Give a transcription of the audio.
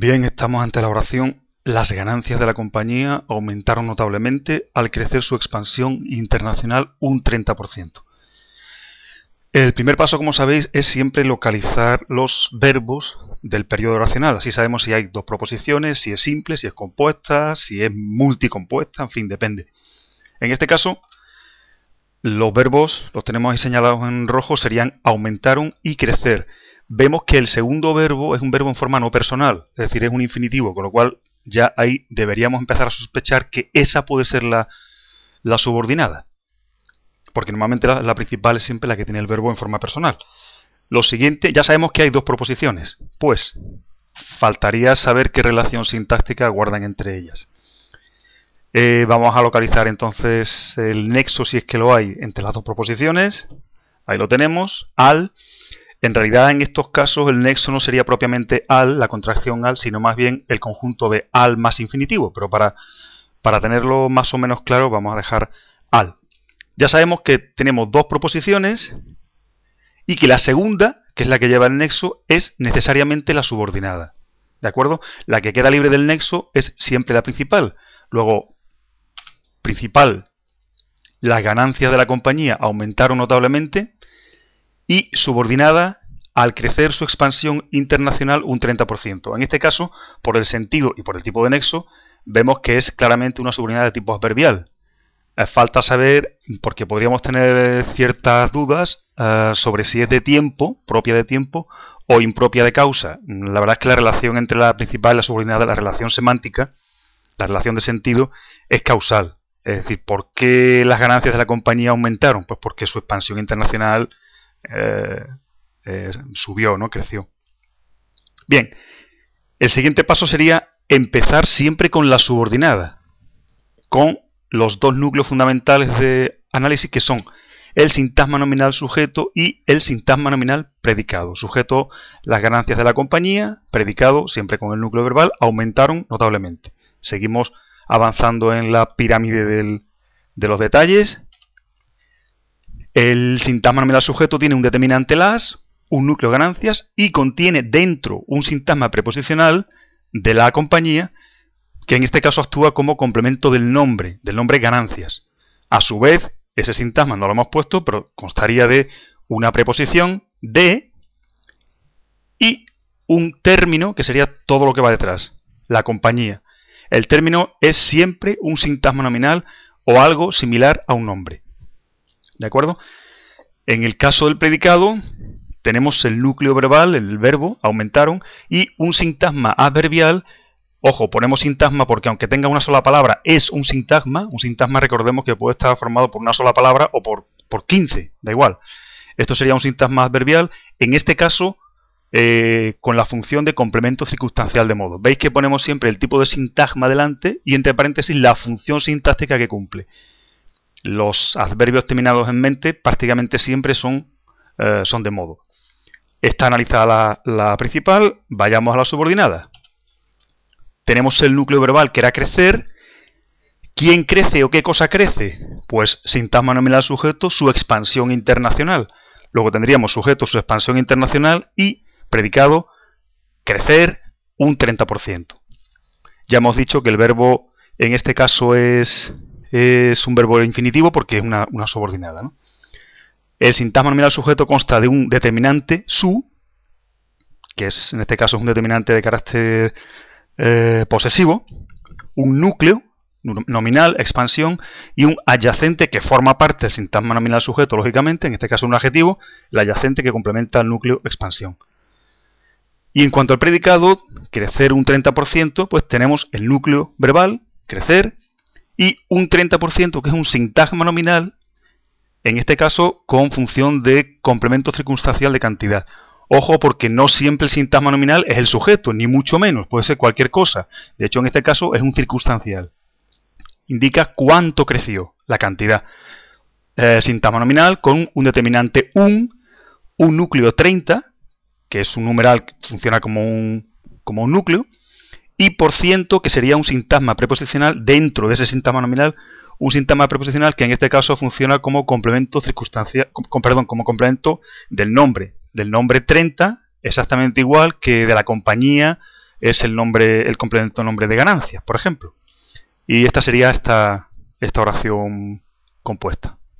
Bien, estamos ante la oración. Las ganancias de la compañía aumentaron notablemente al crecer su expansión internacional un 30%. El primer paso, como sabéis, es siempre localizar los verbos del periodo oracional. Así sabemos si hay dos proposiciones, si es simple, si es compuesta, si es multicompuesta, en fin, depende. En este caso, los verbos, los tenemos ahí señalados en rojo, serían aumentaron y crecer. Vemos que el segundo verbo es un verbo en forma no personal, es decir, es un infinitivo, con lo cual ya ahí deberíamos empezar a sospechar que esa puede ser la, la subordinada porque normalmente la, principal es siempre la que tiene el verbo en forma personal. Lo siguiente, ya sabemos que hay dos proposiciones, pues faltaría saber qué relación sintáctica guardan entre ellas. Eh, vamos a localizar entonces el nexo, si es que lo hay, entre las dos proposiciones. Ahí lo tenemos, al. En realidad en estos casos el nexo no sería propiamente al, la contracción al, sino más bien el conjunto de al más infinitivo. Pero para, para tenerlo más o menos claro vamos a dejar al. Ya sabemos que tenemos dos proposiciones y que la segunda, que es la que lleva el nexo, es necesariamente la subordinada. ¿De acuerdo? La que queda libre del nexo es siempre la principal. Luego, principal, las ganancias de la compañía aumentaron notablemente y subordinada al crecer su expansión internacional un 30%. En este caso, por el sentido y por el tipo de nexo, vemos que es claramente una subordinada de tipo adverbial. Eh, falta saber, porque podríamos tener ciertas dudas eh, sobre si es de tiempo, propia de tiempo, o impropia de causa. La verdad es que la relación entre la principal y la subordinada, la relación semántica, la relación de sentido, es causal. Es decir, ¿por qué las ganancias de la compañía aumentaron? Pues porque su expansión internacional eh, subió, ¿no? Creció. Bien, el siguiente paso sería empezar siempre con la subordinada, con los dos núcleos fundamentales de análisis que son el sintagma nominal sujeto y el sintagma nominal predicado. Sujeto, las ganancias de la compañía, predicado, siempre con el núcleo verbal, aumentaron notablemente. Seguimos avanzando en la pirámide de los detalles. El sintagma nominal sujeto tiene un determinante las, un núcleo ganancias y contiene dentro un sintagma preposicional de la compañía que en este caso actúa como complemento del nombre, del nombre ganancias. A su vez, ese sintagma no lo hemos puesto, pero constaría de una preposición de y un término que sería todo lo que va detrás, la compañía. El término es siempre un sintagma nominal o algo similar a un nombre. ¿De acuerdo? En el caso del predicado, tenemos el núcleo verbal, el verbo, aumentaron, y un sintagma adverbial Ojo, ponemos sintagma porque aunque tenga una sola palabra, es un sintagma. Un sintagma recordemos que puede estar formado por una sola palabra o por, por 15, da igual. Esto sería un sintagma adverbial, en este caso eh, con la función de complemento circunstancial de modo. Veis que ponemos siempre el tipo de sintagma delante y entre paréntesis la función sintáctica que cumple. Los adverbios terminados en mente prácticamente siempre son, eh, son de modo. Está analizada la, la principal, vayamos a la subordinada tenemos el núcleo verbal que era crecer. ¿Quién crece o qué cosa crece? Pues sintagma nominal sujeto, su expansión internacional. Luego tendríamos sujeto, su expansión internacional y predicado crecer un 30%. Ya hemos dicho que el verbo en este caso es, es un verbo infinitivo porque es una, subordinada. El sintagma nominal sujeto consta de un determinante su, que es en este caso es un determinante de carácter eh, posesivo, un núcleo nominal, expansión, y un adyacente que forma parte del sintagma nominal sujeto, lógicamente, en este caso un adjetivo, el adyacente que complementa el núcleo expansión. Y en cuanto al predicado, crecer un 30%, pues tenemos el núcleo verbal, crecer, y un 30% que es un sintagma nominal, en este caso con función de complemento circunstancial de cantidad. Ojo porque no siempre el sintagma nominal es el sujeto, ni mucho menos, puede ser cualquier cosa. De hecho, en este caso es un circunstancial. Indica cuánto creció, la cantidad. Eh, sintagma nominal con un determinante un, un núcleo 30, que es un numeral que funciona como un, como un núcleo, y por ciento, que sería un sintagma preposicional dentro de ese sintagma nominal, un sintagma preposicional que en este caso funciona como complemento circunstancial, perdón, como complemento del nombre, del nombre 30, exactamente igual que de la compañía es el nombre, el complemento nombre de ganancias, por ejemplo. Y esta sería esta, esta oración compuesta.